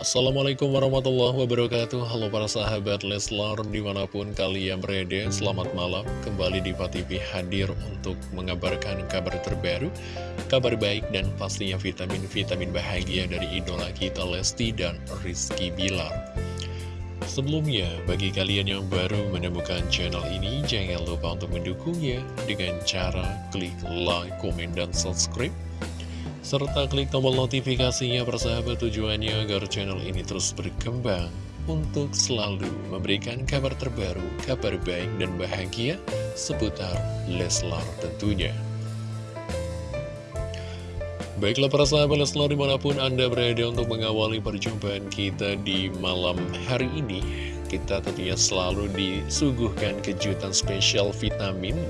Assalamualaikum warahmatullahi wabarakatuh. Halo para sahabat Leslar di mana pun kalian berada Selamat malam. Kembali di TV hadir untuk mengabarkan kabar terbaru Kabar baik dan pastinya vitamin-vitamin bahagia dari idola kita Lesti dan Rizky Bilar. Sebelumnya, bagi kalian yang baru menemukan channel ini Jangan lupa untuk mendukungnya dengan cara klik like, komen, dan subscribe serta klik tombol notifikasinya persahabat tujuannya agar channel ini terus berkembang untuk selalu memberikan kabar terbaru, kabar baik dan bahagia seputar Leslar tentunya. Baiklah para sahabat Leslar di mana pun Anda berada untuk mengawali perjumpaan kita di malam hari ini Kita tentunya selalu disuguhkan kejutan spesial vitamin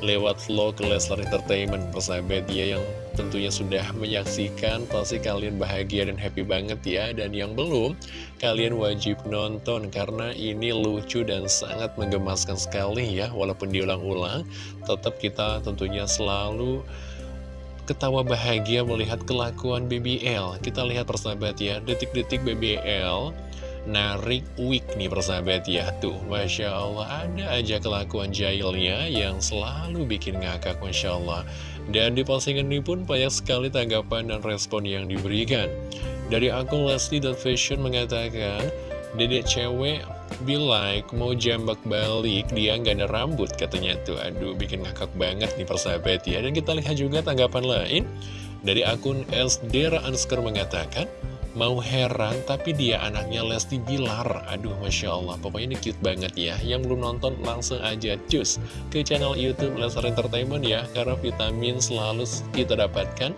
lewat vlog Leslar Entertainment. Persahabat ya yang tentunya sudah menyaksikan. Pasti kalian bahagia dan happy banget ya. Dan yang belum kalian wajib nonton. Karena ini lucu dan sangat menggemaskan sekali ya. Walaupun diulang-ulang tetap kita tentunya selalu ketawa bahagia melihat kelakuan BBL kita lihat persahabat ya. Detik-detik BBL narik wig nih persahabat ya. Tuh Masya Allah ada aja kelakuan jahilnya yang selalu bikin ngakak Masya Allah. Dan di postingan ini pun banyak sekali tanggapan dan respon yang diberikan. Dari akun Leslie.fashion mengatakan Dedek cewek be like mau jambak balik dia nggak ada rambut katanya tuh. Aduh bikin ngakak banget nih persahabat ya. Dan kita lihat juga tanggapan lain. Dari akun Elsdera Ansker mengatakan Mau heran, tapi dia anaknya Lesti Bilar. Aduh, Masya Allah. Pokoknya ini cute banget ya. Yang belum nonton, langsung aja cus ke channel Youtube Leslar Entertainment ya. Karena vitamin selalu kita dapatkan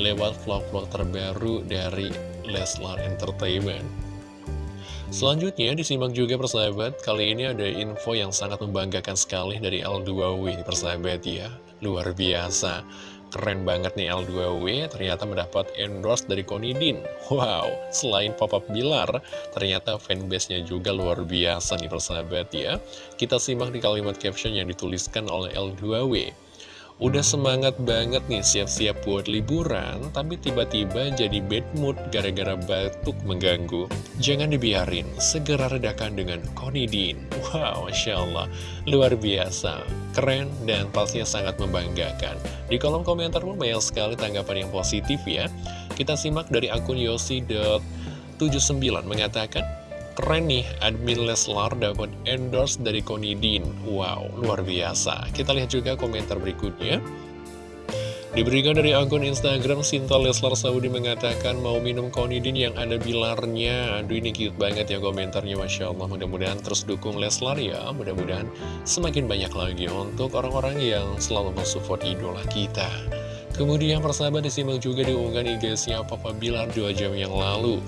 lewat vlog-vlog terbaru dari Leslar Entertainment. Selanjutnya disimak juga persahabat, kali ini ada info yang sangat membanggakan sekali dari L2W persahabat ya, luar biasa. Keren banget nih L2W, ternyata mendapat endorse dari Konidin. Wow, selain pop-up Bilar, ternyata fanbase-nya juga luar biasa nih persahabat ya. Kita simak di kalimat caption yang dituliskan oleh L2W. Udah semangat banget nih siap-siap buat liburan, tapi tiba-tiba jadi bad mood gara-gara batuk mengganggu. Jangan dibiarin, segera redakan dengan Konidin. Wow, Masya Allah, luar biasa, keren, dan pastinya sangat membanggakan. Di kolom komentar pun banyak sekali tanggapan yang positif ya. Kita simak dari akun yosi.79 mengatakan, Keren nih, admin Leslar dapat endorse dari Konidin. Wow, luar biasa. Kita lihat juga komentar berikutnya. Diberikan dari akun Instagram, Sinta Leslar Saudi mengatakan mau minum Konidin yang ada bilarnya. Aduh, ini cute banget ya komentarnya, Masya Allah. Mudah-mudahan terus dukung Leslar ya. Mudah-mudahan semakin banyak lagi untuk orang-orang yang selalu mensupport idola kita. Kemudian persahabat disimak juga diunggah IG-nya Papa Bilar 2 jam yang lalu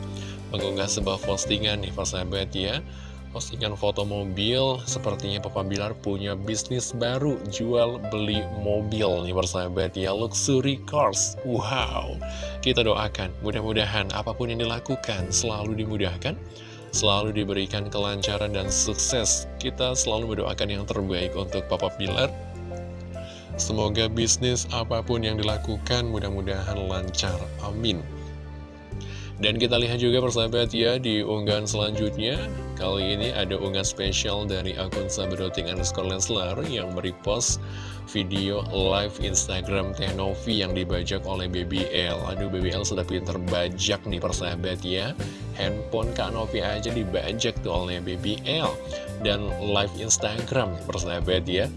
mengunggah sebuah postingan nih persahabat ya Postingan foto mobil, sepertinya Papa Bilar punya bisnis baru, jual beli mobil nih persahabat ya, luxury cars. Wow, kita doakan, mudah-mudahan apa pun yang dilakukan selalu dimudahkan, selalu diberikan kelancaran dan sukses. Kita selalu mendoakan yang terbaik untuk Papa Bilar. Semoga bisnis apa pun yang dilakukan mudah-mudahan lancar. Amin. Dan kita lihat juga persahabat ya di unggahan selanjutnya Kali ini ada unggahan spesial dari akun Sabedoting underscore Leslar yang merepost video live Instagram Teh Novi yang dibajak oleh BBL Aduh BBL sudah pinter bajak nih persahabat ya. Handphone Kak Novi aja dibajak tuh oleh BBL Dan live Instagram persahabat ya.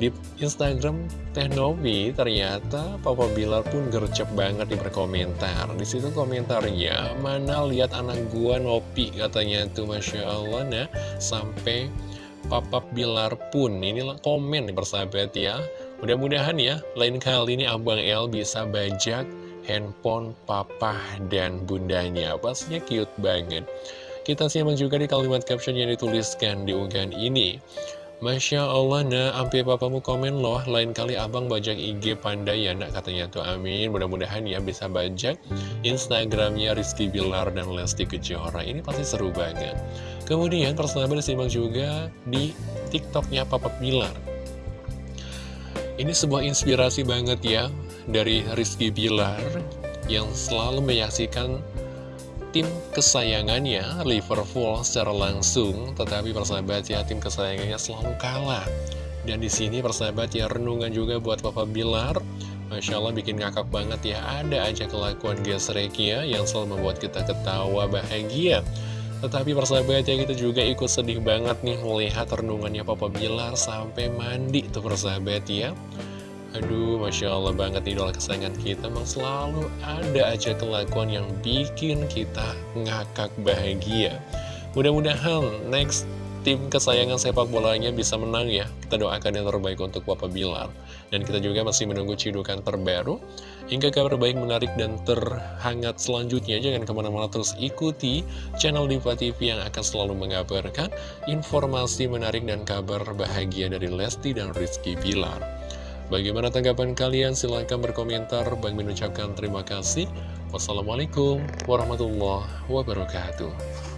Di Instagram Teh Novi ternyata Papa Bilar pun gercep banget di berkomentar. Di situ komentarnya, mana lihat anak gua Novi? katanya tuh Masya Allah nah sampai Papa Bilar pun ini komen nih persahabat ya. Mudah-mudahan ya lain kali ini Abang El bisa bajak handphone papa dan bundanya. Pastinya cute banget. Kita simak juga di kalimat caption yang dituliskan di unggahan ini. Masya Allah nak, sampai papamu komen loh, lain kali abang bajak IG pandai ya nak, katanya tuh amin. Mudah-mudahan ya bisa bajak Instagramnya Rizky Bilar dan Lesti Kejora. Ini pasti seru banget. Kemudian persahabat disimak juga di TikToknya Papa Bilar. Ini sebuah inspirasi banget ya dari Rizky Bilar yang selalu menyaksikan tim kesayangannya Liverpool secara langsung, tetapi persahabat ya tim kesayangannya selalu kalah. Dan di sini persahabat ya renungan juga buat Papa Bilar. Masya Allah bikin ngakak banget ya, ada aja kelakuan gesreknya yang selalu membuat kita ketawa bahagia. Tetapi persahabat ya kita juga ikut sedih banget nih melihat renungannya Papa Bilar sampai mandi tuh persahabat ya. Aduh, Masya Allah banget idola kesayangan kita Memang selalu ada aja kelakuan yang bikin kita ngakak bahagia. Mudah-mudahan next tim kesayangan sepak bolanya bisa menang ya. Kita doakan yang terbaik untuk Papa Bilar. Dan kita juga masih menunggu cidukan terbaru. Hingga kabar baik menarik dan terhangat selanjutnya Jangan ke mana-mana terus ikuti channel Diva TV yang akan selalu mengabarkan Informasi menarik dan kabar bahagia dari Lesti dan Rizky Bilar Bagaimana tanggapan kalian? Silahkan berkomentar. Bang mengucapkan terima kasih. Wassalamualaikum warahmatullahi wabarakatuh.